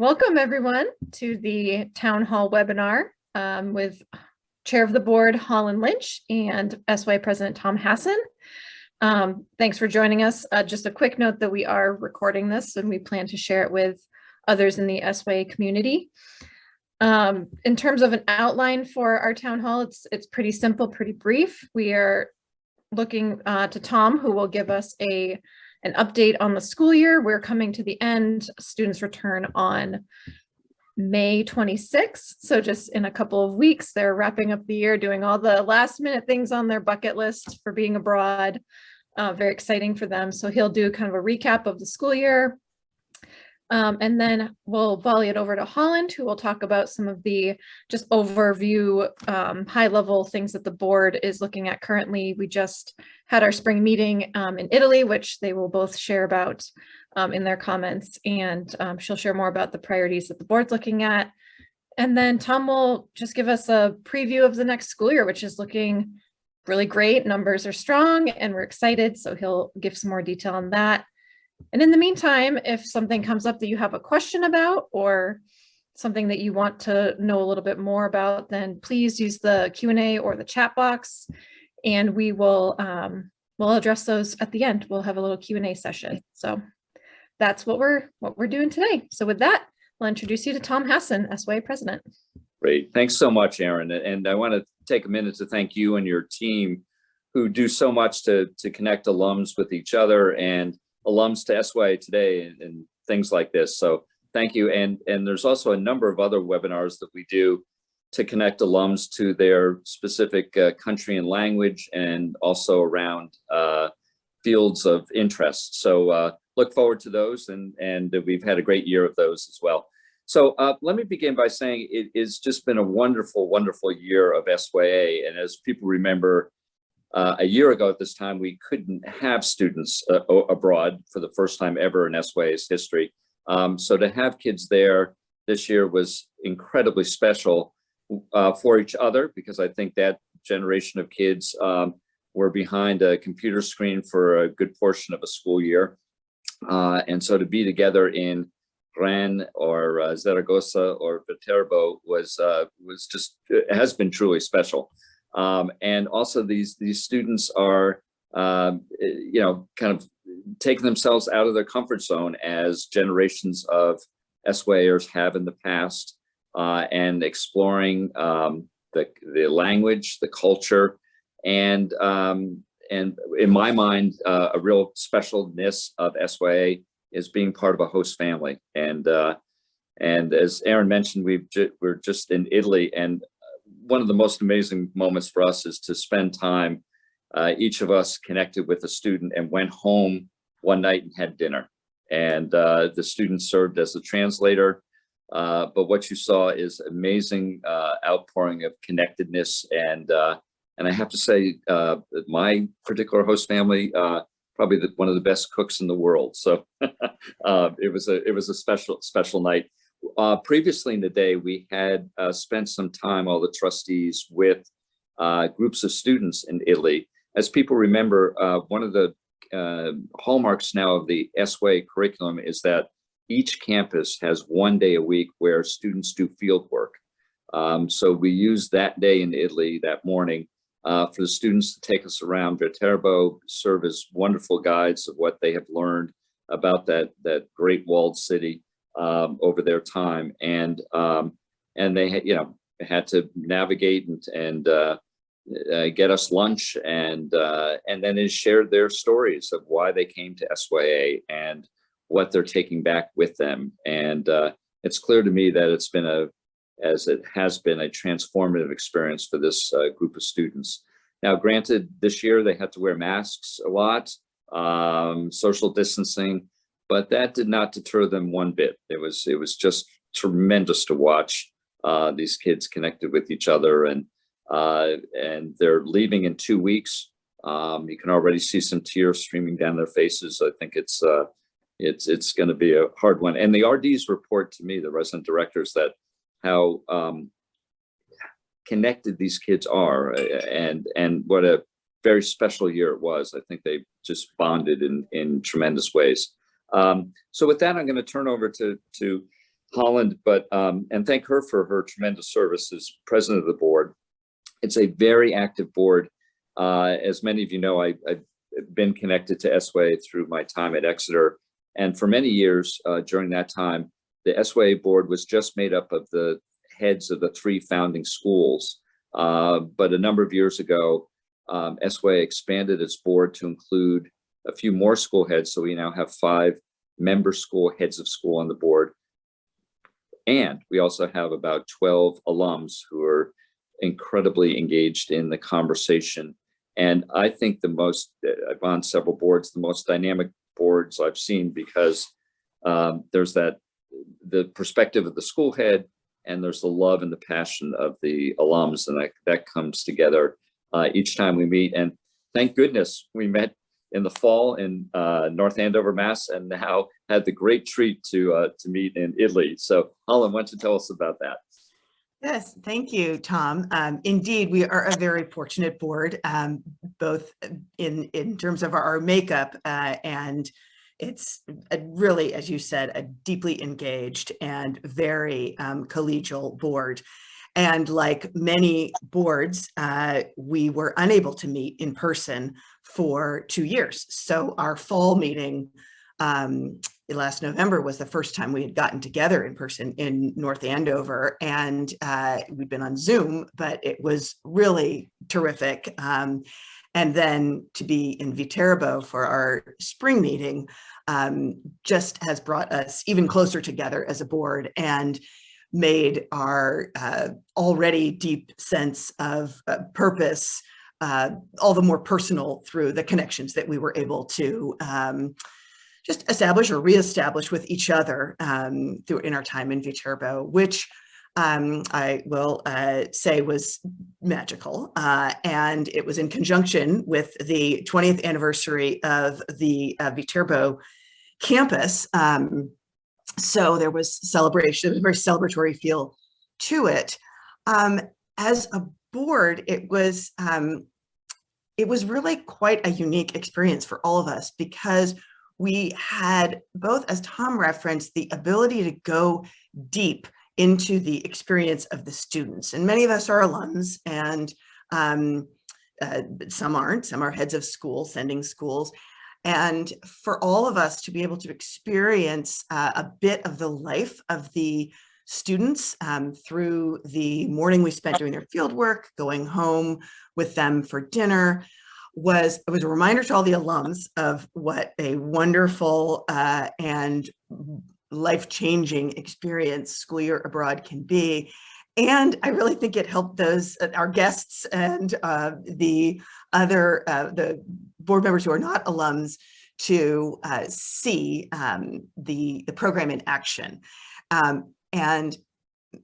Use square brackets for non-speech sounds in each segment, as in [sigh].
Welcome everyone to the town hall webinar um, with Chair of the Board Holland Lynch and SY President Tom Hassan. Um, thanks for joining us. Uh, just a quick note that we are recording this and we plan to share it with others in the SY community. Um, in terms of an outline for our town hall, it's it's pretty simple, pretty brief. We are looking uh, to Tom, who will give us a an update on the school year. We're coming to the end. Students return on May 26th. So just in a couple of weeks, they're wrapping up the year, doing all the last minute things on their bucket list for being abroad. Uh, very exciting for them. So he'll do kind of a recap of the school year, um, and then we'll volley it over to Holland, who will talk about some of the just overview, um, high level things that the board is looking at currently. We just had our spring meeting um, in Italy, which they will both share about um, in their comments, and um, she'll share more about the priorities that the board's looking at. And then Tom will just give us a preview of the next school year, which is looking really great. Numbers are strong and we're excited. So he'll give some more detail on that. And in the meantime, if something comes up that you have a question about or something that you want to know a little bit more about, then please use the Q&A or the chat box and we will um, we'll address those at the end. We'll have a little Q&A session. So that's what we're what we're doing today. So with that, I'll introduce you to Tom Hassan, SYA president. Great. Thanks so much, Aaron. And I want to take a minute to thank you and your team who do so much to, to connect alums with each other and alums to SYA today and, and things like this. So thank you. And, and there's also a number of other webinars that we do to connect alums to their specific uh, country and language and also around uh, fields of interest. So uh, look forward to those and, and we've had a great year of those as well. So uh, let me begin by saying it has just been a wonderful, wonderful year of SYA. And as people remember, uh, a year ago at this time, we couldn't have students uh, abroad for the first time ever in SYA's history. Um, so to have kids there this year was incredibly special uh, for each other because I think that generation of kids um, were behind a computer screen for a good portion of a school year. Uh, and so to be together in Rennes or uh, Zaragoza or Viterbo was uh, was just has been truly special. Um, and also these, these students are, um, you know, kind of taking themselves out of their comfort zone as generations of SYers have in the past uh, and exploring um, the, the language, the culture, and um, and in my mind, uh, a real specialness of SYA is being part of a host family. And uh, and as Aaron mentioned, we've ju we're just in Italy, and one of the most amazing moments for us is to spend time, uh, each of us connected with a student and went home one night and had dinner. And uh, the student served as a translator. Uh, but what you saw is amazing uh, outpouring of connectedness. And uh, and I have to say, uh, my particular host family, probably the, one of the best cooks in the world. So [laughs] it was a it was a special special night. Uh, previously in the day, we had uh, spent some time, all the trustees, with uh, groups of students in Italy. As people remember, uh, one of the uh, hallmarks now of the SYA curriculum is that each campus has one day a week where students do field work. Um, so we use that day in Italy, that morning, uh, for the students to take us around Viterbo, serve as wonderful guides of what they have learned about that, that great walled city um, over their time, and um, and they you know had to navigate and and uh, uh, get us lunch, and uh, and then they shared their stories of why they came to SYA and what they're taking back with them, and uh, it's clear to me that it's been a as it has been a transformative experience for this uh, group of students. Now, granted, this year they had to wear masks a lot, um, social distancing, but that did not deter them one bit. It was it was just tremendous to watch uh, these kids connected with each other, and uh, and they're leaving in two weeks. Um, you can already see some tears streaming down their faces. I think it's uh, it's it's going to be a hard one. And the RDs report to me, the resident directors, that how um, connected these kids are, and and what a very special year it was. I think they just bonded in in tremendous ways. Um, so with that, I'm going to turn over to, to Holland, but, um, and thank her for her tremendous service as president of the board. It's a very active board. Uh, as many of you know, I, I've been connected to SYA through my time at Exeter. And for many years uh, during that time, the SYA board was just made up of the heads of the three founding schools. Uh, but a number of years ago, um, SYA expanded its board to include a few more school heads. So we now have five member school heads of school on the board. And we also have about 12 alums who are incredibly engaged in the conversation. And I think the most, I've on several boards, the most dynamic boards I've seen because um, there's that, the perspective of the school head and there's the love and the passion of the alums and that, that comes together uh, each time we meet. And thank goodness we met in the fall in uh, North Andover, Mass, and now had the great treat to uh, to meet in Italy. So Holland, why don't you tell us about that? Yes, thank you, Tom. Um, indeed, we are a very fortunate board, um, both in, in terms of our makeup uh, and it's a really, as you said, a deeply engaged and very um, collegial board. And like many boards, uh, we were unable to meet in person for two years. So our fall meeting um, last November was the first time we had gotten together in person in North Andover and uh, we'd been on Zoom, but it was really terrific. Um, and then to be in Viterbo for our spring meeting um, just has brought us even closer together as a board and made our uh, already deep sense of uh, purpose uh, all the more personal through the connections that we were able to um, just establish or reestablish with each other um, through in our time in Viterbo, which um, I will uh, say was magical. Uh, and it was in conjunction with the 20th anniversary of the uh, Viterbo campus. Um, so there was celebration, there was a very celebratory feel to it. Um, as a board, it was um, it was really quite a unique experience for all of us because we had both, as Tom referenced, the ability to go deep into the experience of the students. And many of us are alums and um, uh, some aren't, some are heads of school, sending schools. And for all of us to be able to experience uh, a bit of the life of the students um, through the morning we spent doing their field work, going home with them for dinner, was it was a reminder to all the alums of what a wonderful uh, and life-changing experience school year abroad can be. And I really think it helped those uh, our guests and uh, the other uh, the board members who are not alums to uh, see um, the the program in action. Um, and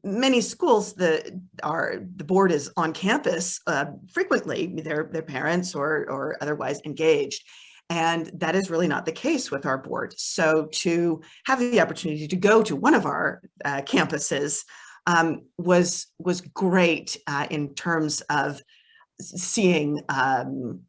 many schools the are the board is on campus uh, frequently their their parents or or otherwise engaged. And that is really not the case with our board. So to have the opportunity to go to one of our uh, campuses um, was was great uh, in terms of seeing um,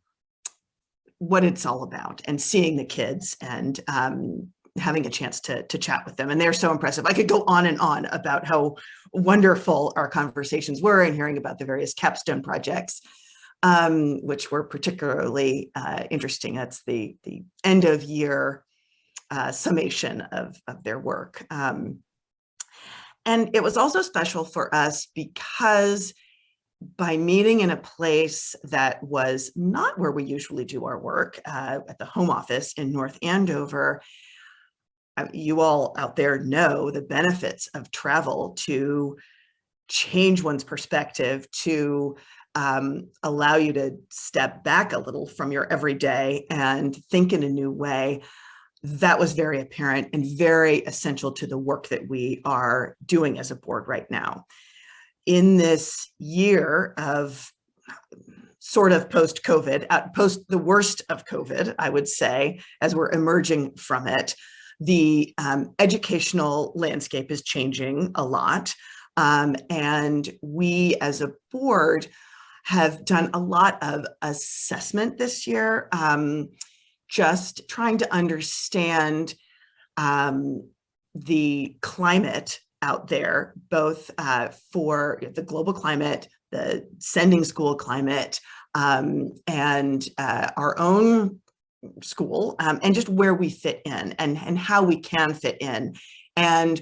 what it's all about and seeing the kids and um, having a chance to, to chat with them. And they're so impressive. I could go on and on about how wonderful our conversations were and hearing about the various capstone projects, um, which were particularly uh, interesting. That's the, the end of year uh, summation of, of their work. Um, and it was also special for us because by meeting in a place that was not where we usually do our work uh, at the home office in North Andover, you all out there know the benefits of travel to change one's perspective, to um, allow you to step back a little from your everyday and think in a new way. That was very apparent and very essential to the work that we are doing as a board right now. In this year of sort of post-COVID, uh, post the worst of COVID, I would say, as we're emerging from it, the um, educational landscape is changing a lot. Um, and we as a board have done a lot of assessment this year, um, just trying to understand um, the climate out there, both uh, for the global climate, the sending school climate, um, and uh, our own school, um, and just where we fit in and, and how we can fit in. And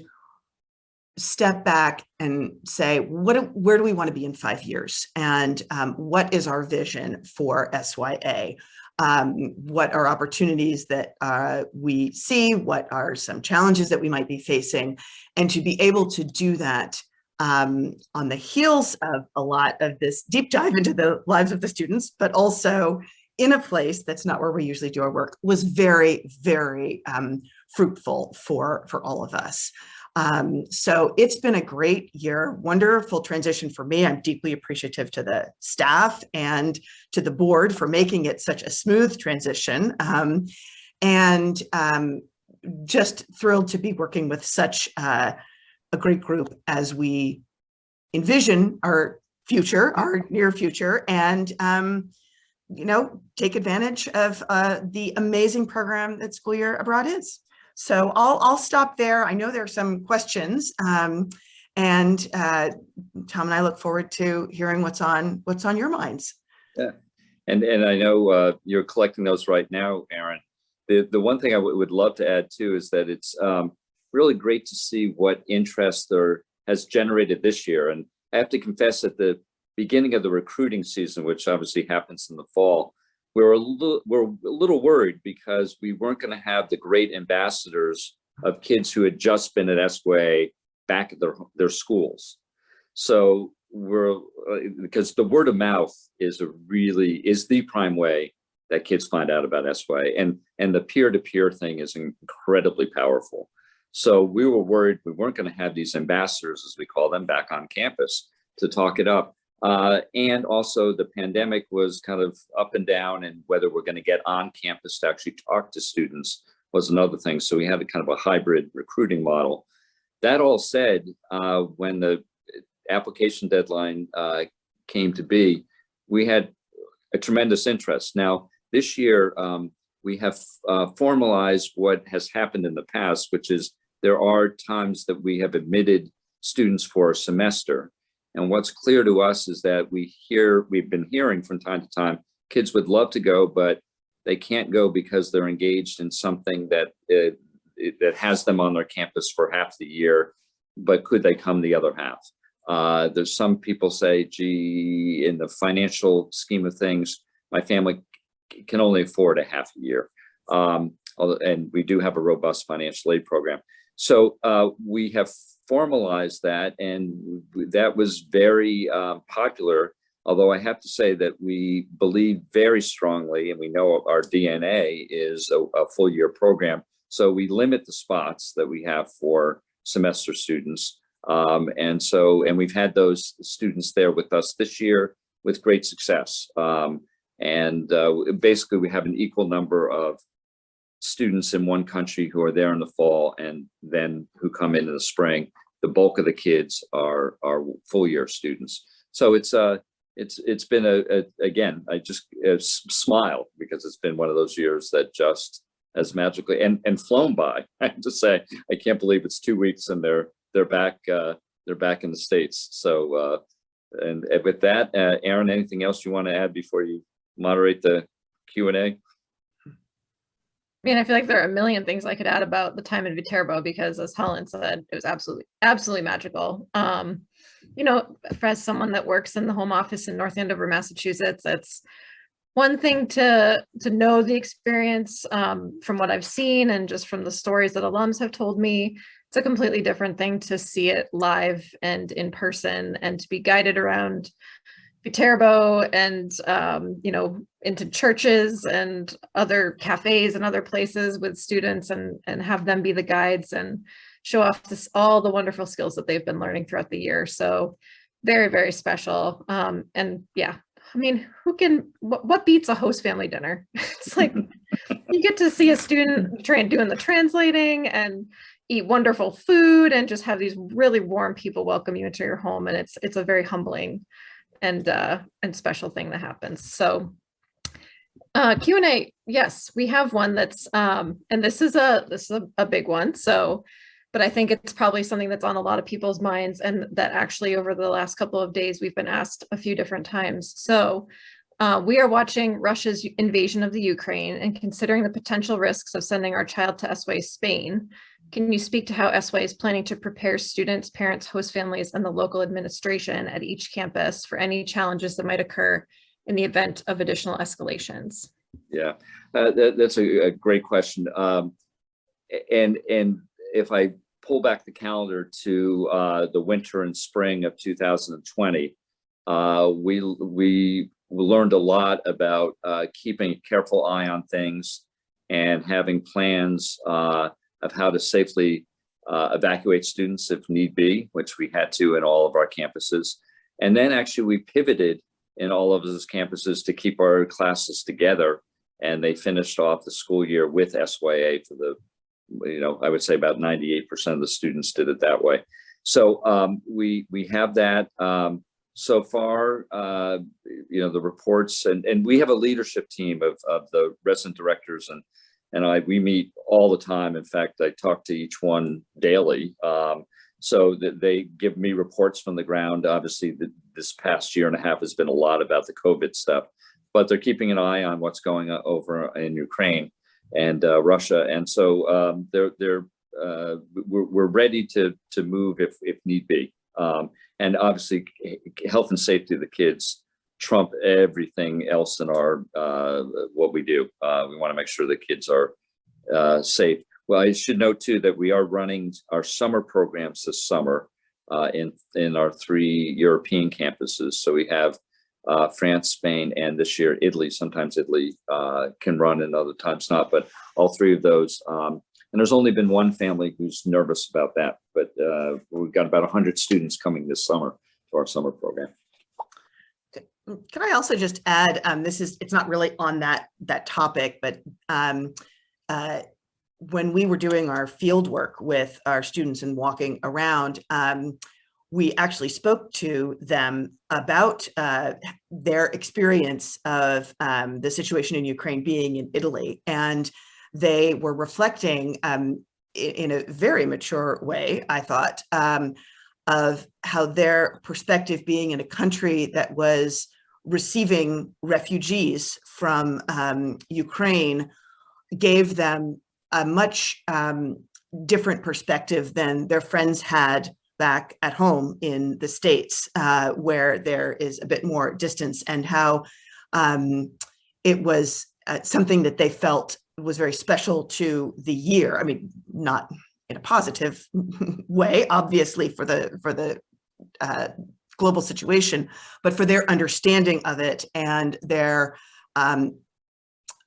step back and say, what, where do we want to be in five years? And um, what is our vision for SYA? Um, what are opportunities that uh, we see? What are some challenges that we might be facing? And to be able to do that um, on the heels of a lot of this deep dive into the lives of the students, but also in a place that's not where we usually do our work was very, very um, fruitful for, for all of us. Um, so it's been a great year, wonderful transition for me. I'm deeply appreciative to the staff and to the board for making it such a smooth transition. Um, and um, just thrilled to be working with such uh, a great group as we envision our future, our near future, and um, you know, take advantage of uh, the amazing program that School Year Abroad is. So I'll, I'll stop there. I know there are some questions. Um, and uh, Tom and I look forward to hearing what's on what's on your minds. Yeah. And, and I know uh, you're collecting those right now, Aaron. The, the one thing I would love to add too is that it's um, really great to see what interest there has generated this year. And I have to confess that the beginning of the recruiting season, which obviously happens in the fall, we were a little, we're a little worried because we weren't going to have the great ambassadors of kids who had just been at SYA back at their, their schools. So we're, uh, because the word of mouth is a really, is the prime way that kids find out about SYA and, and the peer-to-peer thing is incredibly powerful. So we were worried we weren't going to have these ambassadors, as we call them, back on campus to talk it up. Uh, and also the pandemic was kind of up and down and whether we're going to get on campus to actually talk to students was another thing. So we had a kind of a hybrid recruiting model. That all said, uh, when the application deadline uh, came to be, we had a tremendous interest. Now, this year, um, we have uh, formalized what has happened in the past, which is there are times that we have admitted students for a semester. And what's clear to us is that we hear, we've been hearing from time to time, kids would love to go, but they can't go because they're engaged in something that uh, that has them on their campus for half the year, but could they come the other half? Uh, there's some people say, gee, in the financial scheme of things, my family can only afford a half a year. Um, and we do have a robust financial aid program. So uh, we have formalized that and that was very uh, popular. Although I have to say that we believe very strongly and we know our DNA is a, a full year program. So we limit the spots that we have for semester students. Um, and so, and we've had those students there with us this year with great success. Um, and uh, basically we have an equal number of students in one country who are there in the fall and then who come in in the spring. The bulk of the kids are are full year students. So it's uh it's it's been a, a again I just smile because it's been one of those years that just as magically and and flown by. [laughs] I have to say I can't believe it's two weeks and they're they're back uh, they're back in the states. So uh, and, and with that, uh, Aaron, anything else you want to add before you moderate the Q and A? I mean, I feel like there are a million things I could add about the time in Viterbo because as Helen said, it was absolutely, absolutely magical. Um, you know, for as someone that works in the home office in North Andover, Massachusetts, it's one thing to to know the experience um, from what I've seen and just from the stories that alums have told me. It's a completely different thing to see it live and in person and to be guided around Viterbo and, um, you know, into churches and other cafes and other places with students and, and have them be the guides and show off this, all the wonderful skills that they've been learning throughout the year. So very, very special. Um, and yeah, I mean, who can, what, what beats a host family dinner? [laughs] it's like, you get to see a student train doing the translating and eat wonderful food and just have these really warm people welcome you into your home. And it's, it's a very humbling and uh, and special thing that happens. So uh, Q and A, yes, we have one that's um, and this is a this is a, a big one. So but I think it's probably something that's on a lot of people's minds and that actually over the last couple of days, we've been asked a few different times. So uh, we are watching Russia's invasion of the Ukraine and considering the potential risks of sending our child to SY Spain. Can you speak to how SY is planning to prepare students, parents, host families, and the local administration at each campus for any challenges that might occur in the event of additional escalations? Yeah, uh, that, that's a, a great question. Um, and, and if I pull back the calendar to, uh, the winter and spring of 2020, uh, we, we learned a lot about, uh, keeping a careful eye on things and having plans, uh, of how to safely, uh, evacuate students if need be, which we had to in all of our campuses. And then actually we pivoted in all of those campuses to keep our classes together. And they finished off the school year with SYA for the, you know, I would say about 98% of the students did it that way. So um, we we have that. Um, so far, uh, you know, the reports and, and we have a leadership team of, of the resident directors and and I, we meet all the time. In fact, I talk to each one daily. Um, so that they give me reports from the ground. Obviously, the, this past year and a half has been a lot about the COVID stuff, but they're keeping an eye on what's going on over in Ukraine and uh, Russia. And so um, they're they're uh, we're, we're ready to to move if if need be. Um, and obviously, health and safety of the kids trump everything else in our uh, what we do. Uh, we want to make sure the kids are uh, safe. Well, I should note too that we are running our summer programs this summer uh, in in our three European campuses. So we have uh, France, Spain, and this year Italy. Sometimes Italy uh, can run and other times not, but all three of those. Um, and there's only been one family who's nervous about that, but we've got about 100 students coming this summer to our summer program. Can I also just add, um, this is, it's not really on that, that topic, but um, uh, when we were doing our field work with our students and walking around, um, we actually spoke to them about uh, their experience of um, the situation in Ukraine being in Italy. And they were reflecting um, in, in a very mature way, I thought, um, of how their perspective being in a country that was receiving refugees from um, Ukraine gave them a much um, different perspective than their friends had back at home in the States, uh, where there is a bit more distance and how um, it was uh, something that they felt was very special to the year. I mean, not in a positive [laughs] way, obviously for the for the uh, global situation, but for their understanding of it and their um,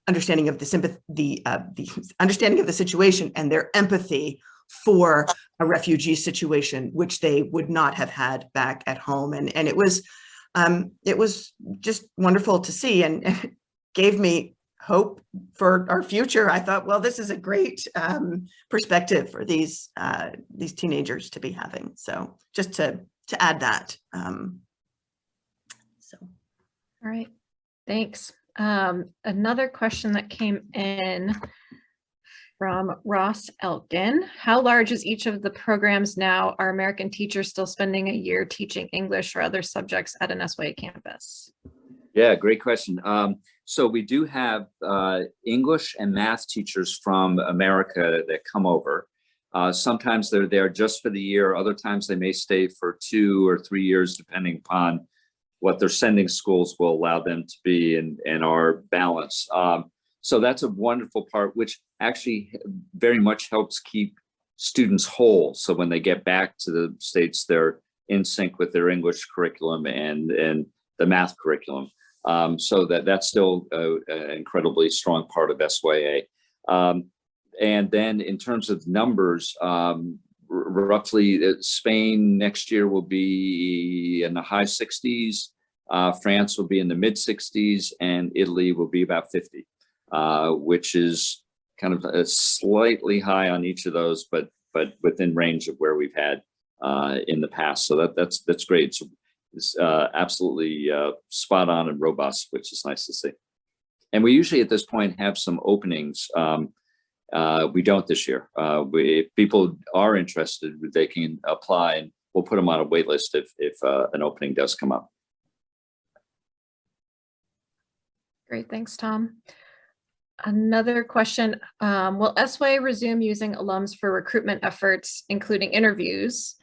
understanding of the sympathy, the, uh, the understanding of the situation and their empathy for a refugee situation, which they would not have had back at home. And, and it was, um, it was just wonderful to see and [laughs] gave me hope for our future. I thought, well, this is a great um, perspective for these, uh, these teenagers to be having. So just to, to add that. Um, so. All right, thanks. Um, another question that came in from Ross Elkin. How large is each of the programs now? Are American teachers still spending a year teaching English or other subjects at an SYA campus? Yeah, great question. Um, so we do have uh, English and math teachers from America that come over. Uh, sometimes they're there just for the year. Other times they may stay for two or three years, depending upon what their sending schools will allow them to be and, and our balance. Um, so that's a wonderful part, which actually very much helps keep students whole. So when they get back to the States, they're in sync with their English curriculum and, and the math curriculum. Um, so that that's still an incredibly strong part of SYA. Um, and then in terms of numbers, um, roughly uh, Spain next year will be in the high 60s, uh, France will be in the mid 60s, and Italy will be about 50, uh, which is kind of a slightly high on each of those, but but within range of where we've had uh, in the past. So that that's that's great. So it's uh, absolutely uh, spot on and robust, which is nice to see. And we usually at this point have some openings. Um, Uh, we don't this year. Uh, we, if people are interested, they can apply and we'll put them on a wait list if, if, uh, an opening does come up. Great, thanks, Tom. Another question, um, will SY resume using alums for recruitment efforts, including interviews?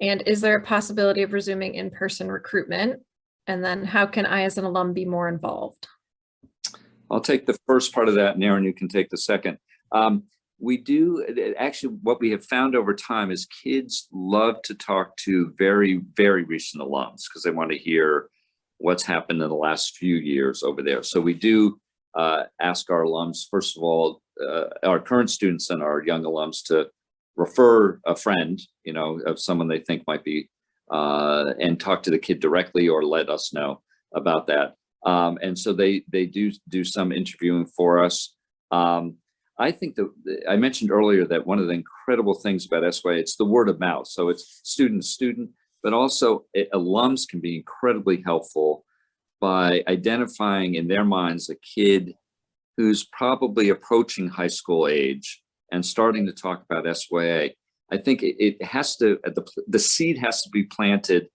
And is there a possibility of resuming in-person recruitment? And then how can I as an alum be more involved? I'll take the first part of that, and Aaron, you can take the second. Um, we do, actually, what we have found over time is kids love to talk to very, very recent alums because they want to hear what's happened in the last few years over there. So we do uh, ask our alums, first of all, uh, our current students and our young alums to refer a friend, you know, of someone they think might be, uh, and talk to the kid directly or let us know about that. Um, and so they they do do some interviewing for us. Um, I think that I mentioned earlier that one of the incredible things about SY, it's the word of mouth. So it's student to student, but also eh, alums can be incredibly helpful by identifying in their minds a kid who's probably approaching high school age and starting to talk about SYA. I think it, it has to, the, the seed has to be planted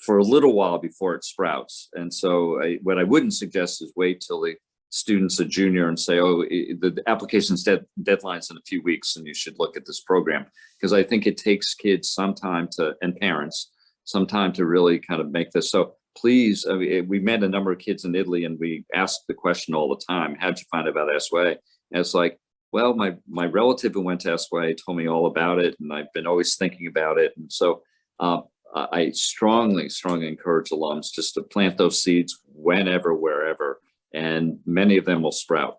for a little while before it sprouts. And so I, what I wouldn't suggest is wait till the student's a junior and say, oh, the application's dead, deadline's in a few weeks and you should look at this program. Because I think it takes kids some time to, and parents, some time to really kind of make this. So please, I mean, we met a number of kids in Italy and we asked the question all the time, how'd you find out about SYA? And it's like, well, my, my relative who went to SYA told me all about it and I've been always thinking about it. And so uh, I I strongly, strongly encourage alums just to plant those seeds whenever, wherever, and many of them will sprout.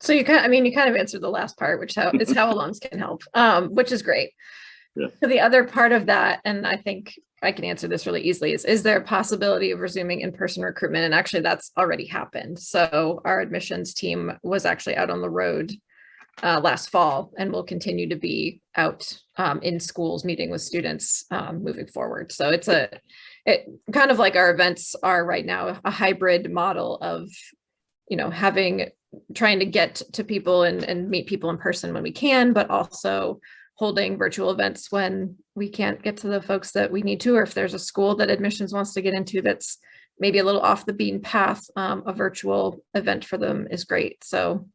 So you kind, I mean, you kind of answered the last part, which how, is how [laughs] alums can help, um, which is great. Yeah. So the other part of that, and I think I can answer this really easily, is, is there a possibility of resuming in-person recruitment? And actually, that's already happened. So our admissions team was actually out on the road uh, last fall and will continue to be out um, in schools, meeting with students um, moving forward. So it's a, it kind of like our events are right now, a hybrid model of, you know, having trying to get to people and, and meet people in person when we can, but also holding virtual events when we can't get to the folks that we need to, or if there's a school that admissions wants to get into that's maybe a little off the beaten path, um, a virtual event for them is great. So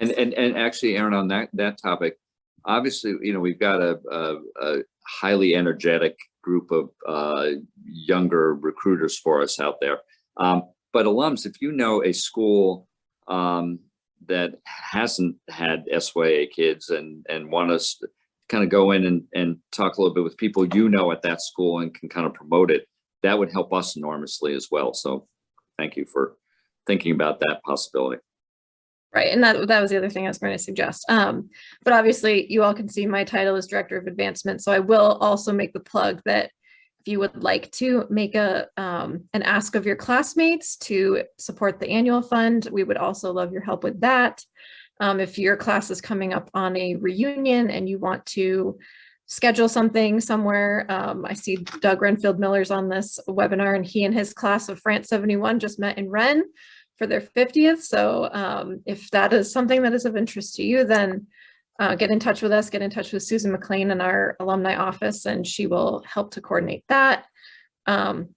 And, and, and actually, Aaron, on that, that topic, obviously, you know, we've got a, a, a highly energetic group of uh, younger recruiters for us out there. Um, but alums, if you know a school um, that hasn't had SYA kids and, and want us to kind of go in and, and talk a little bit with people you know at that school and can kind of promote it, that would help us enormously as well. So thank you for thinking about that possibility. Right, and that, that was the other thing I was going to suggest. Um, but obviously you all can see my title is Director of Advancement, so I will also make the plug that if you would like to make a, um, an ask of your classmates to support the annual fund, we would also love your help with that. Um, if your class is coming up on a reunion and you want to schedule something somewhere, um, I see Doug Renfield Miller's on this webinar and he and his class of France 71 just met in Rennes for their 50th. So um, if that is something that is of interest to you, then uh, get in touch with us, get in touch with Susan McLean in our alumni office, and she will help to coordinate that. Um,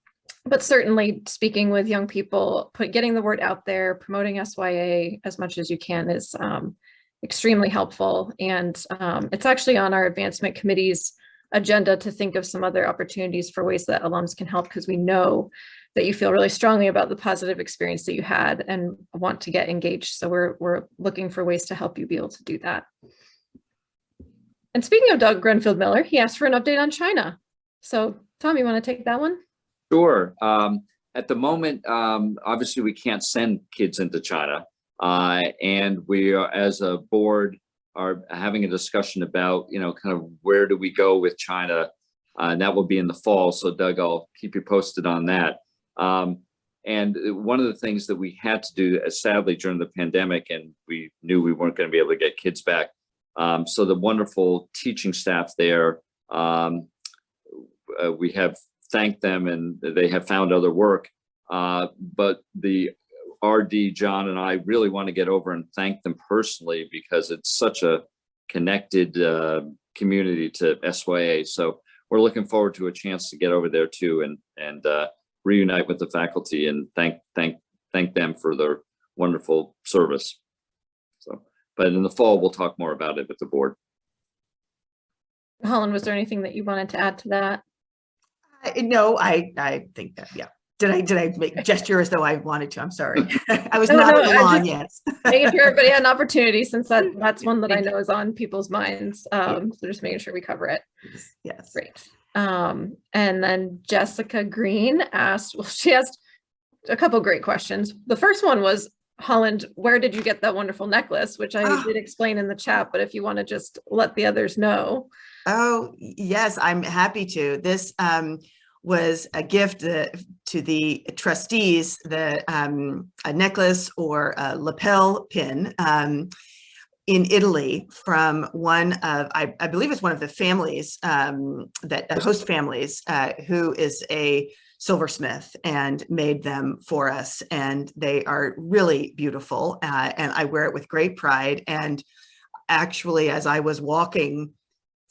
but certainly speaking with young people, put getting the word out there, promoting SYA as much as you can is um, extremely helpful. And um, it's actually on our advancement committee's agenda to think of some other opportunities for ways that alums can help because we know that you feel really strongly about the positive experience that you had and want to get engaged. So we're, we're looking for ways to help you be able to do that. And speaking of Doug Grenfield Miller, he asked for an update on China. So Tom, you want to take that one? Sure. Um, at the moment, um, obviously, we can't send kids into China. Uh, and we are, as a board, are having a discussion about, you know, kind of where do we go with China? Uh, and that will be in the fall. So Doug, I'll keep you posted on that. Um, and one of the things that we had to do, sadly, during the pandemic, and we knew we weren't going to be able to get kids back. Um, so the wonderful teaching staff there, um, uh, we have thanked them and they have found other work. Uh, but the RD, John and I really want to get over and thank them personally because it's such a connected uh, community to SYA. So we're looking forward to a chance to get over there too and and uh, reunite with the faculty and thank thank thank them for their wonderful service. So, but in the fall, we'll talk more about it with the board. Holland, was there anything that you wanted to add to that? I- No, I, I think that, yeah. Did I, did I make gesture as though I wanted to? I'm sorry. [laughs] [laughs] I was No, not no, on the I lawn, yes. Making sure everybody had an [laughs] opportunity since that, that's one that I know is on people's minds. Um, so just making sure we cover it. Yes. Great. Um, and then Jessica Green asked, well, she asked a couple great questions. The first one was, Holland, where did you get that wonderful necklace? Which I Ah. did explain in the chat, but if you want to just let the others know. Oh, yes, I'm happy to. This um, was a gift uh, to the trustees, the um, a necklace or a lapel pin um, in Italy from one of, I, I believe it's one of the families um, that uh, host families uh, who is a silversmith and made them for us. And they are really beautiful. Uh, and I wear it with great pride. And actually, as I was walking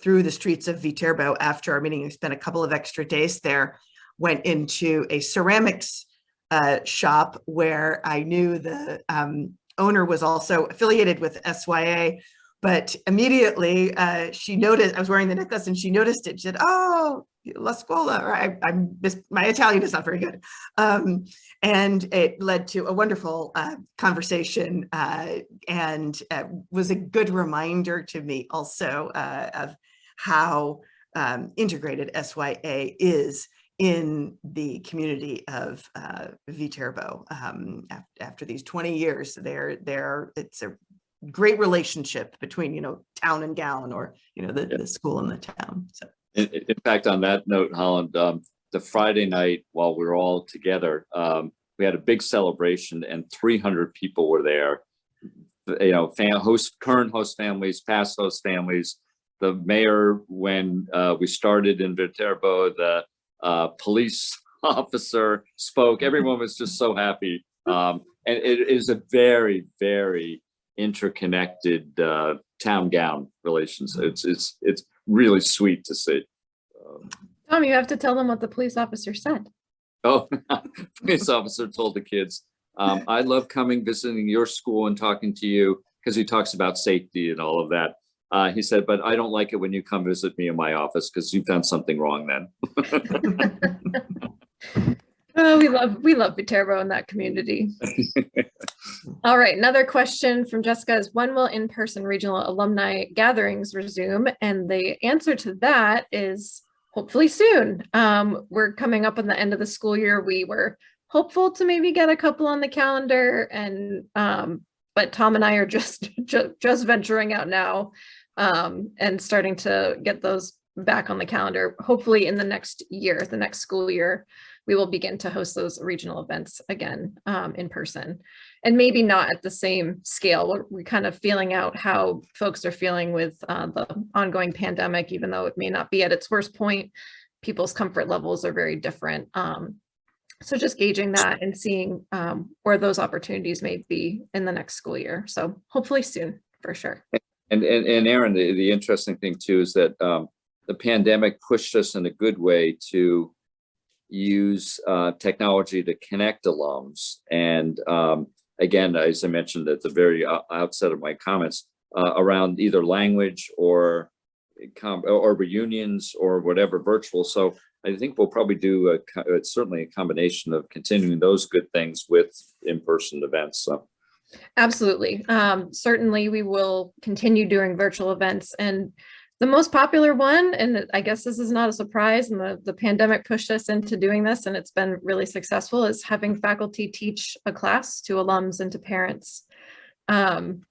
through the streets of Viterbo after our meeting, I spent a couple of extra days there, went into a ceramics uh, shop where I knew the um, owner was also affiliated with SYA. But immediately uh, she noticed I was wearing the necklace and she noticed it. She said, "Oh, La Scuola." Or I, I'm mis- my Italian is not very good, um, and it led to a wonderful uh, conversation uh, and uh, was a good reminder to me also uh, of how um, integrated SYA is in the community of uh, Viterbo. Um, af- after these 20 years, there, there, it's a great relationship between, you know, town and gown or, you know, the, Yeah. the school and the town. So, In, in fact, on that note, Holland, um, the Friday night while we were all together, um, we had a big celebration and three hundred people were there. You know, fan, host, current host families, past host families. The mayor, when, uh, we started in Viterbo, the, uh, police [laughs] officer spoke. Everyone was just so happy. Um, and it is a very, very interconnected, uh, town gown relations. It's, it's, it's really sweet to see. Um, Tom, you have to tell them what the police officer said. Oh, [laughs] police officer told the kids, um, I love coming, visiting your school and talking to you because he talks about safety and all of that. Uh, he said, but I don't like it when you come visit me in my office because you've done something wrong then. [laughs] Oh, we love, we love Viterbo in that community. [laughs] All right, another question from Jessica is when will in-person regional alumni gatherings resume? And the answer to that is hopefully soon. Um, we're coming up on the end of the school year. We were hopeful to maybe get a couple on the calendar and, um, but Tom and I are just, [laughs] ju- just venturing out now um, and starting to get those back on the calendar. Hopefully in the next year, the next school year, we will begin to host those regional events again um, in person and maybe not at the same scale. We're, we're kind of feeling out how folks are feeling with uh, the ongoing pandemic, even though it may not be at its worst point, people's comfort levels are very different. Um, so just gauging that and seeing um, where those opportunities may be in the next school year. So hopefully soon, for sure. And, and, and Aaron, the, the interesting thing too is that, um, the pandemic pushed us in a good way to use, uh, technology to connect alums. And, um, again, as I mentioned at the very outset of my comments, uh, around either language or or reunions or whatever virtual. So I think we'll probably do a, certainly a combination of continuing those good things with in-person events. So. Absolutely. Um, certainly, we will continue doing virtual events and the most popular one, and I guess this is not a surprise, and the, the pandemic pushed us into doing this and it's been really successful, is having faculty teach a class to alums and to parents. Um,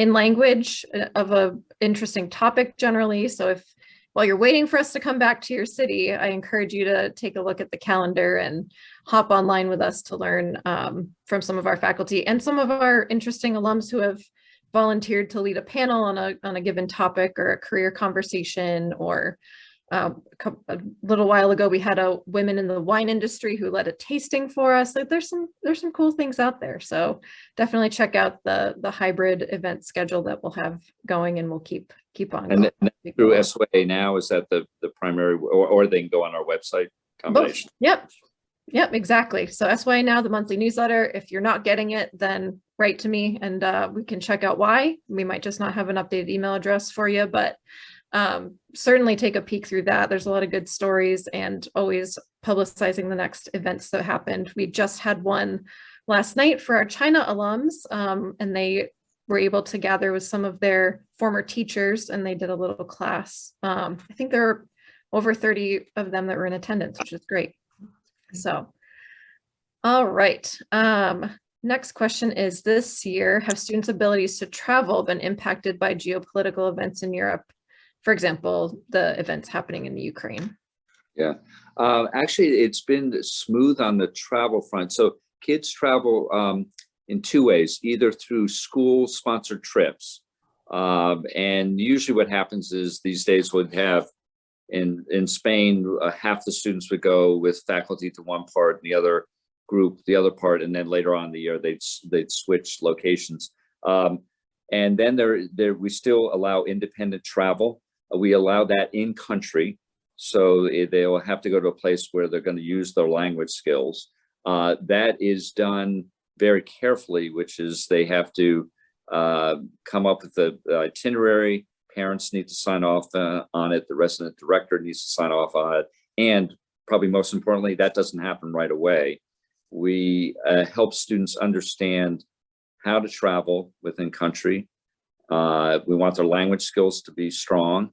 in language uh, of a interesting topic generally. So if while you're waiting for us to come back to your city, I encourage you to take a look at the calendar and hop online with us to learn um, from some of our faculty and some of our interesting alums who have volunteered to lead a panel on a, on a given topic or a career conversation or um, a little while ago, we had a women in the wine industry who led a tasting for us. Like there's some, there's some cool things out there. So definitely check out the, the hybrid event schedule that we'll have going and we'll keep, keep on. And through SYA now, is that the, the primary, or, or they can go on our website combination? Both. Yep. Yep, exactly. So SYA now, the monthly newsletter, if you're not getting it, then write to me and uh, we can check out why. We might just not have an updated email address for you, but um, certainly take a peek through that. There's a lot of good stories and always publicizing the next events that happened. We just had one last night for our China alums um, and they were able to gather with some of their former teachers and they did a little class. Um, I think there were over 30 of them that were in attendance, which is great. So, all right. Um, next question is this year, have students' abilities to travel been impacted by geopolitical events in Europe? For example, the events happening in the Ukraine. Uh, actually, it's been smooth on the travel front. So kids travel um, in two ways, either through school sponsored trips. Um, and usually what happens is these days would have in, in Spain, uh, half the students would go with faculty to one part and the other group, the other part, and then later on in the year, they'd, they'd switch locations. Um, and then there, there, we still allow independent travel. Uh, We allow that in country. So they'll have to go to a place where they're going to use their language skills. Uh, that is done very carefully, which is they have to uh, come up with the itinerary. Parents need to sign off uh, on it. The resident director needs to sign off on it. And probably most importantly, that doesn't happen right away. We uh, help students understand how to travel within country. Uh, we want their language skills to be strong.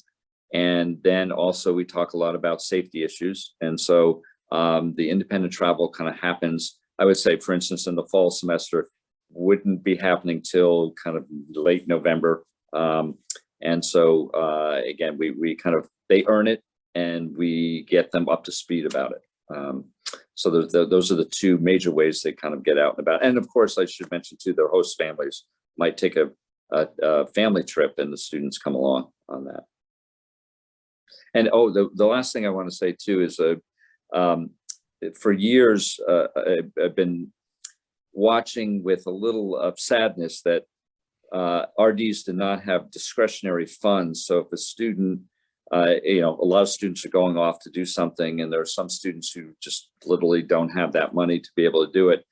And then also we talk a lot about safety issues. And so um, the independent travel kind of happens, I would say, for instance, in the fall semester, wouldn't be happening till kind of late November. Um, and so uh, again, we, we kind of, they earn it and we get them up to speed about it. Um, so those, those are the two major ways they kind of get out and about. And of course, I should mention too, their host families might take a, a, a family trip and the students come along on that. And oh, the, the last thing I want to say too is uh, um, for years, uh, I've, been watching with a little of sadness that uh, RDs did not have discretionary funds. So if a student, uh, you know, a lot of students are going off to do something and there are some students who just literally don't have that money to be able to do it.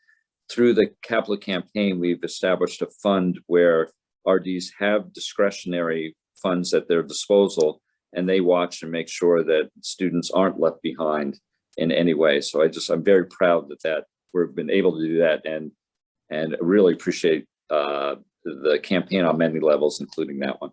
Through the capital campaign, we've established a fund where RDs have discretionary funds at their disposal and they watch and make sure that students aren't left behind in any way. So I just, I'm very proud that that we've been able to do that and and really appreciate uh, the campaign on many levels, including that one.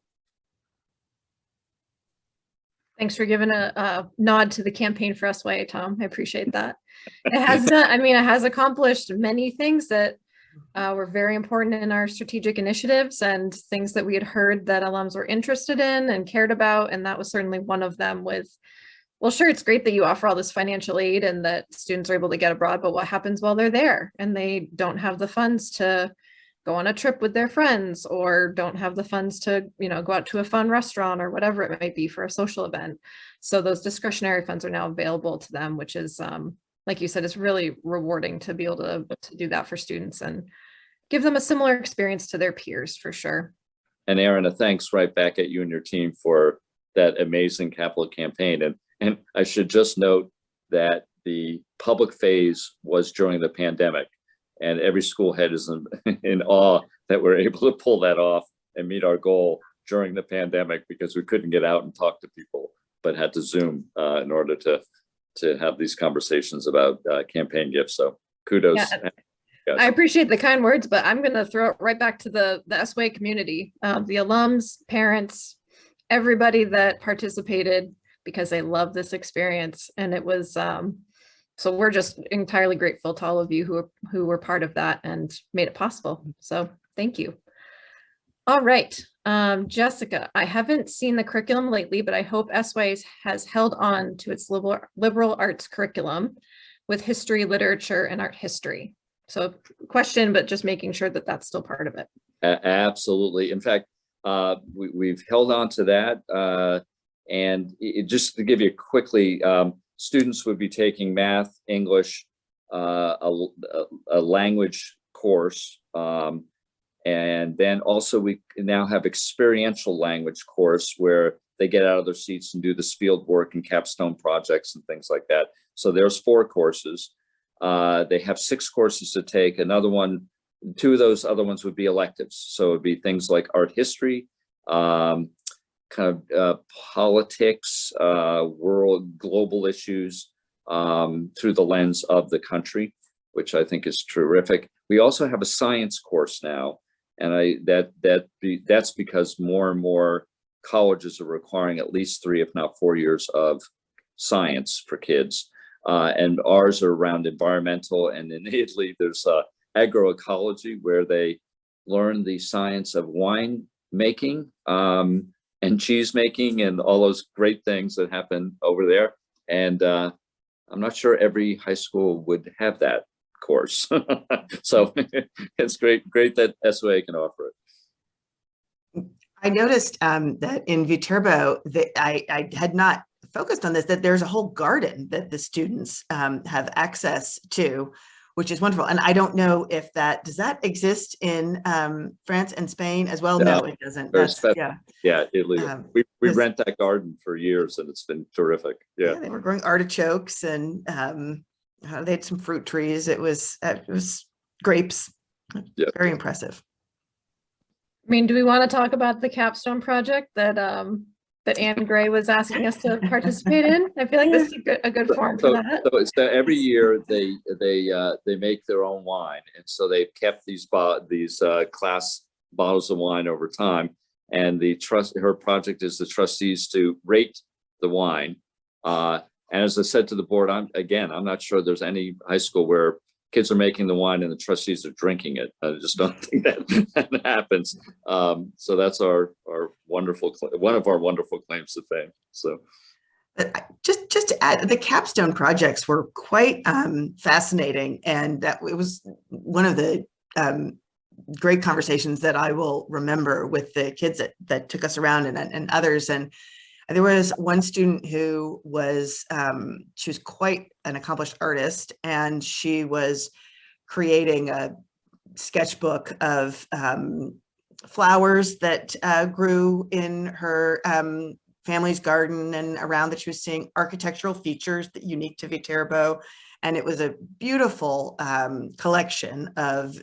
Thanks for giving a, a nod to the campaign for SYA, Tom. I appreciate [laughs] that. It has done, I mean, it has accomplished many things that uh, were very important in our strategic initiatives and things that we had heard that alums were interested in and cared about. And that was certainly one of them with, well, sure, it's great that you offer all this financial aid and that students are able to get abroad, but what happens while they're there and they don't have the funds to go on a trip with their friends or don't have the funds to, you know, go out to a fun restaurant or whatever it might be for a social event. So those discretionary funds are now available to them, which is, um, like you said, is really rewarding to be able to, to do that for students and give them a similar experience to their peers for sure. And Aaron, a thanks right back at you and your team for that amazing capital campaign. And, and I should just note that the public phase was during the pandemic and every school head is in, [laughs] in awe that we're able to pull that off and meet our goal during the pandemic because we couldn't get out and talk to people, but had to Zoom uh, in order to to have these conversations about uh, campaign gifts. So kudos. Yeah, guys. I appreciate the kind words, but I'm going to throw it right back to the, the SYA community, um, the alums, parents, everybody that participated because they love this experience. And it was, um, so we're just entirely grateful to all of you who, were- who were part of that and made it possible. So thank you. All right, um, Jessica, I haven't seen the curriculum lately, but I hope SYA has held on to its liberal, liberal arts curriculum with history, literature, and art history. So question, but just making sure that that's still part of it. A- Absolutely. In fact, uh, we, we've held on to that. Uh, And i- i- just to give you quickly, um, students would be taking math, English, uh, a- a language course. Um, and then also we now have experiential language course where they get out of their seats and do this field work and capstone projects and things like that. So there's four courses. Uh, they have six courses to take. Another one, two of those other ones would be electives. So it'd be things like art history, um, kind of uh, politics, uh, world, global issues um, through the lens of the country, which I think is terrific. We also have a science course now, and I that that be, that's because more and more colleges are requiring at least three, if not four years of science for kids. Uh, and ours are around environmental, and in [laughs] Italy, there's uh, agroecology where they learn the science of wine making um, and cheese making and all those great things that happen over there. And uh, I'm not sure every high school would have that course. [laughs] so [laughs] it's great, great that SYA can offer it. I noticed um, that in Viterbo, that I, I had not focused on this, that there's a whole garden that the students um, have access to, which is wonderful. And I don't know if that, does that exist in um, France and Spain as well? No, No, it doesn't. That's, special. yeah. Yeah, Italy. Um, we we rent that garden for years and it's been terrific. Yeah, Yeah. they were growing artichokes and um, uh, they had some fruit trees. It was, uh, it was grapes. Yeah. Very impressive. I mean, do we want to talk about the capstone project that, um, that Anne Gray was asking us to participate in? I feel like this is a good, a good forum for So, that. so it's that every year they, they, uh, they make their own wine. And so they've kept these, these, uh, class bottles of wine over time. And the trust, her project is the trustees to rate the wine. Uh, and as I said to the board, I'm, again, I'm not sure there's any high school where kids are making the wine and the trustees are drinking it. I just don't [laughs] think that, that happens. Um, so that's our, our wonderful, one of our wonderful claims to fame. So. Just, just to add, the capstone projects were quite um, fascinating and that it was one of the um, great conversations that I will remember with the kids that, that took us around and, and others. And there was one student who was, um, she was quite an accomplished artist and she was creating a sketchbook of um, flowers that uh, grew in her um, family's garden and around that she was seeing architectural features that unique to Viterbo. And it was a beautiful um, collection of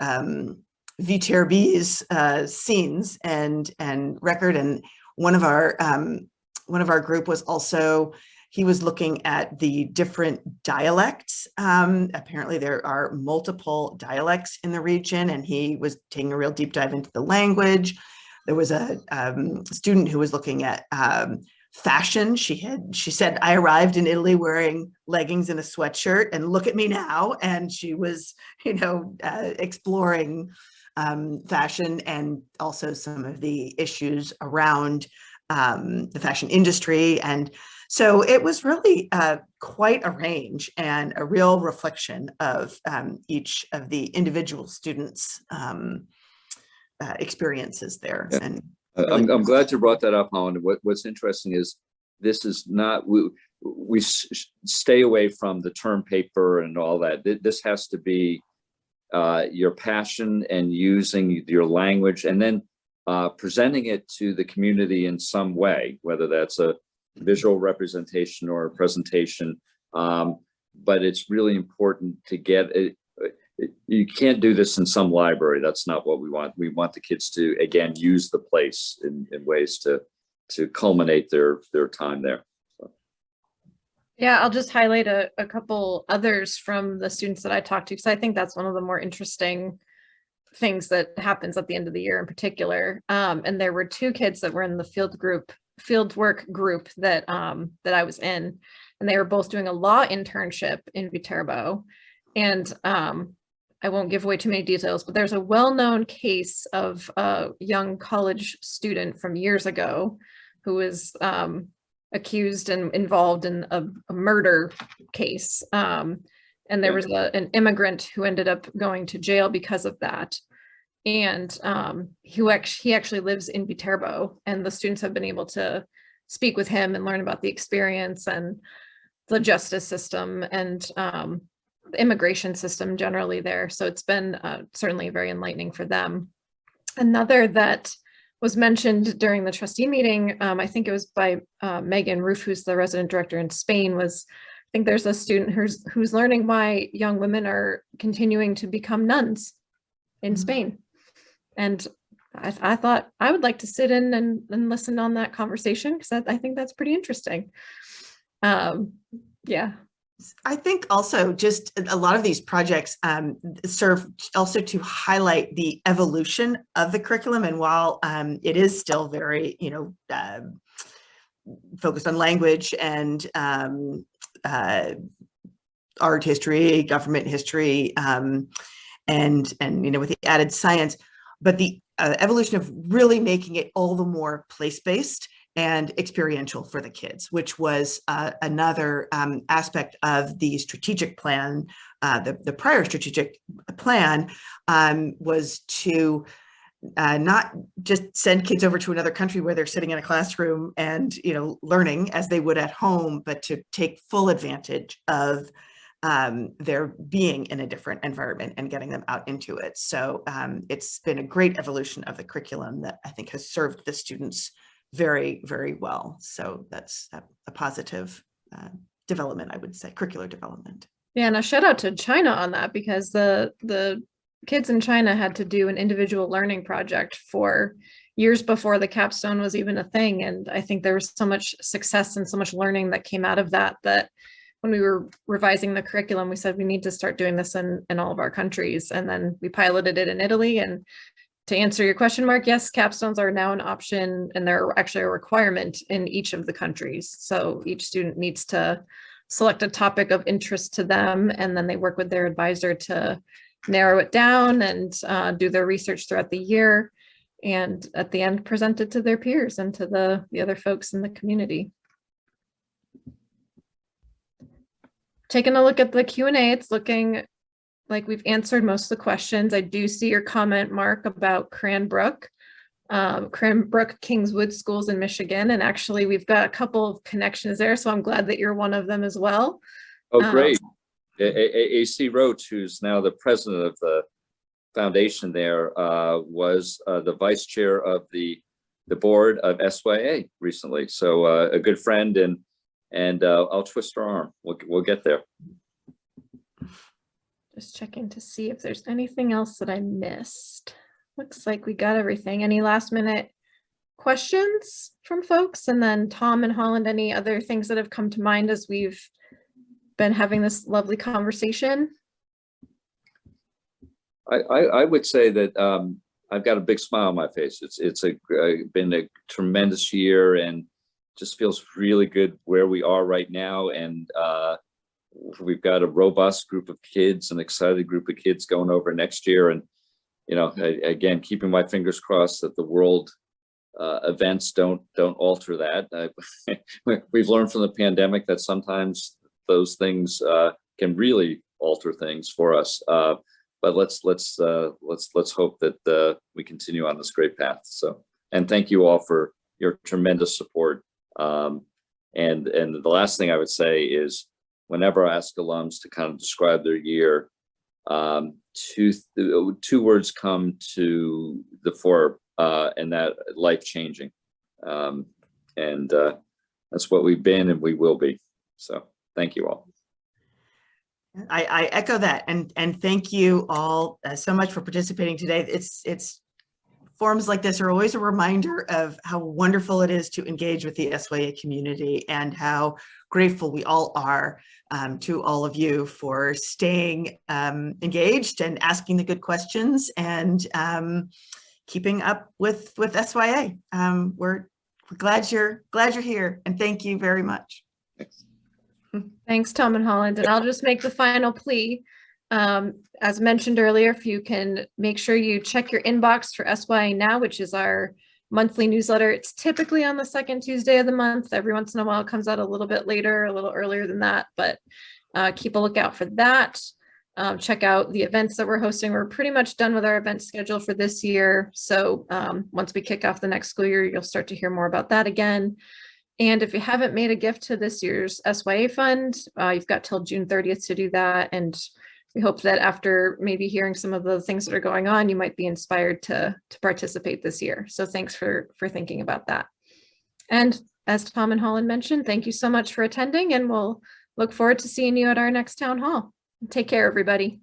um, Viterbo's uh, scenes and and record. And one of our um, one of our group was also he was looking at the different dialects. Um, apparently, there are multiple dialects in the region, and he was taking a real deep dive into the language. There was a um, student who was looking at um, fashion. She had, she said, I arrived in Italy wearing leggings and a sweatshirt and look at me now. And she was, [laughs] you know, uh, exploring um, fashion and also some of the issues around um, the fashion industry. And so it was really uh, quite a range and a real reflection of um, each of the individual students' um, uh, experiences there. And I'm, I'm glad you brought that up, Holland. What, what's interesting is this is not, we, we stay away from the term paper and all that. This has to be uh, your passion and using your language and then uh, presenting it to the community in some way, whether that's a visual representation or a presentation. Um, but it's really important to get it. You can't do this in some library. That's not what we want. We want the kids to, again, use the place in, in ways to, to culminate their, their time there. Yeah, I'll just highlight a, a couple others from the students that I talked to, because I think that's one of the more interesting things that happens at the end of the year in particular. Um, and there were two kids that were in the field group, field work group that, um, that I was in. And they were both doing a law internship in Viterbo. And, um, I won't give away too many details, but there's a well-known case of a young college student from years ago who was, um, accused and involved in a, a murder case. Um, and there was a, an immigrant who ended up going to jail because of that. And um, he actually, he actually lives in Viterbo and the students have been able to speak with him and learn about the experience and the justice system and um, immigration system generally there. So it's been uh, certainly very enlightening for them. Another that was mentioned during the trustee meeting, um, I think it was by uh, Megan Roof, who's the resident director in Spain, was I think there's a student who's who's learning why young women are continuing to become nuns in Mhm. Spain. And I, I thought I would like to sit in and, and listen on that conversation because I, I think that's pretty interesting. Um, yeah, I think also just a lot of these projects um, serve also to highlight the evolution of the curriculum. And while um, it is still very, you know, um focused on language and um, uh, art history, government history, um, and and you know with the added science, but the uh, evolution of really making it all the more place-based and experiential for the kids, which was uh, another um, aspect of the strategic plan. Uh, the, the prior strategic plan um, was to uh, not just send kids over to another country where they're sitting in a classroom and you know learning as they would at home, but to take full advantage of um, their being in a different environment and getting them out into it. So um, it's been a great evolution of the curriculum that I think has served the students very, very well. So that's a, a positive uh, development, I would say, curricular development. yeah. And a shout out to China on that because the the kids in China had to do an individual learning project for years before the capstone was even a thing. And I think there was so much success and so much learning that came out of that that when we were revising the curriculum, we said we need to start doing this in, in all of our countries. And then we piloted it in Italy. And to answer your question, Mark, yes, capstones are now an option and they're actually a requirement in each of the countries. So each student needs to select a topic of interest to them and then they work with their advisor to narrow it down and uh, do their research throughout the year. And at the end, present it to their peers and to the, the other folks in the community. Taking a look at the Q and A, it's looking like we've answered most of the questions. I do see your comment, Mark, about Cranbrook. Um, Cranbrook Kingswood Schools in Michigan, and actually we've got a couple of connections there, so I'm glad that you're one of them as well. Oh, Um, great. A- AC Roach, who's now the president of the foundation there, uh, was uh, the vice chair of the, the board of SYA recently. So uh, a good friend and, and uh, I'll twist her arm. We'll, we'll get there. Just checking to see if there's anything else that I missed. Looks like we got everything. Any last minute questions from folks? And then Tom and Holland, any other things that have come to mind as we've been having this lovely conversation? I, I, I would say that um, I've got a big smile on my face. It's, it's a, uh, been a tremendous year and just feels really good where we are right now. And uh, we've got a robust group of kids, an excited group of kids going over next year. And, you know, a- again, keeping my fingers crossed that the world uh, events don't, don't alter that. We- [laughs] We've learned from the pandemic that sometimes those things uh, can really alter things for us. Uh, but let's let's uh, let's let's hope that uh, we continue on this great path. So, and thank you all for your tremendous support. Um, and and the last thing I would say is, whenever I ask alums to kind of describe their year, um, two two words come to the fore, uh, and that life changing, um, and uh, that's what we've been and we will be. So, thank you all. I, I echo that and and thank you all uh, so much for participating today. It's it's forums like this are always a reminder of how wonderful it is to engage with the SYA community and how grateful we all are um, to all of you for staying um, engaged and asking the good questions and um, keeping up with with SYA. Um, we're we're glad you're glad you're here and thank you very much. Thanks. [laughs] Thanks, Tom and Holland. And I'll just make the final plea. Um, as mentioned earlier, if you can make sure you check your inbox for SYA Now, which is our monthly newsletter. It's typically on the second Tuesday of the month. Every once in a while, it comes out a little bit later, a little earlier than that, but uh, keep a lookout for that. Um, check out the events that we're hosting. We're pretty much done with our event schedule for this year. So um, once we kick off the next school year, you'll start to hear more about that again. And if you haven't made a gift to this year's SYA fund, uh, you've got till June thirtieth to do that. And we hope that after maybe hearing some of the things that are going on, you might be inspired to, to participate this year. So thanks for, for thinking about that. And as Tom and Holland mentioned, thank you so much for attending and we'll look forward to seeing you at our next town hall. Take care, everybody.